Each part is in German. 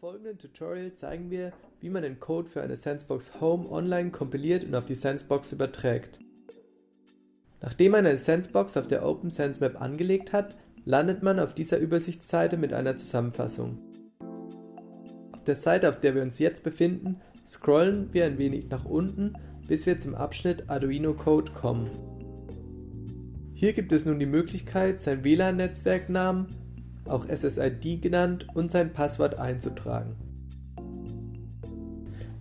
folgenden Tutorial zeigen wir, wie man den Code für eine SenseBox Home online kompiliert und auf die SenseBox überträgt. Nachdem man eine SenseBox auf der OpenSense angelegt hat, landet man auf dieser Übersichtsseite mit einer Zusammenfassung. Auf der Seite, auf der wir uns jetzt befinden, scrollen wir ein wenig nach unten, bis wir zum Abschnitt Arduino Code kommen. Hier gibt es nun die Möglichkeit, sein WLAN-Netzwerknamen auch SSID genannt, und sein Passwort einzutragen.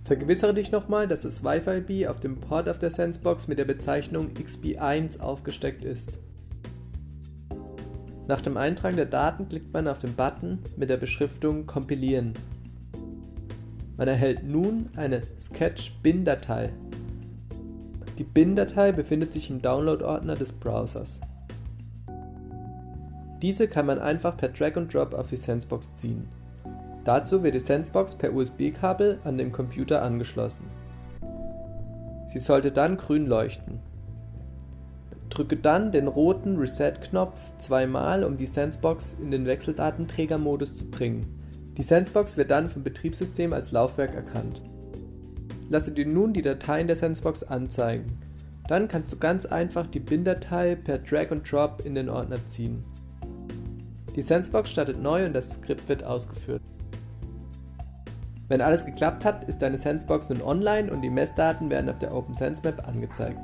Vergewissere dich nochmal, dass das Wi-Fi-B auf dem Port auf der Sensebox mit der Bezeichnung XB1 aufgesteckt ist. Nach dem Eintragen der Daten klickt man auf den Button mit der Beschriftung Kompilieren. Man erhält nun eine Sketch-Bin-Datei. Die Bin-Datei befindet sich im Download-Ordner des Browsers. Diese kann man einfach per Drag and Drop auf die Sensebox ziehen. Dazu wird die Sensebox per USB-Kabel an den Computer angeschlossen. Sie sollte dann grün leuchten. Drücke dann den roten Reset-Knopf zweimal, um die Sensebox in den Wechseldatenträger-Modus zu bringen. Die Sensebox wird dann vom Betriebssystem als Laufwerk erkannt. Lasse dir nun die Dateien der Sensebox anzeigen. Dann kannst du ganz einfach die Bin-Datei per Drag and Drop in den Ordner ziehen. Die Sensebox startet neu und das Skript wird ausgeführt. Wenn alles geklappt hat, ist deine Sensebox nun online und die Messdaten werden auf der OpenSense Map angezeigt.